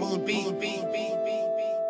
Moon beat, beat, beat, beat, beat.